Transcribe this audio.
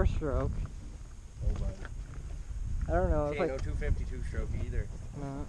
four stroke. Oh, buddy. I don't know. It's like no 252 stroke either. no.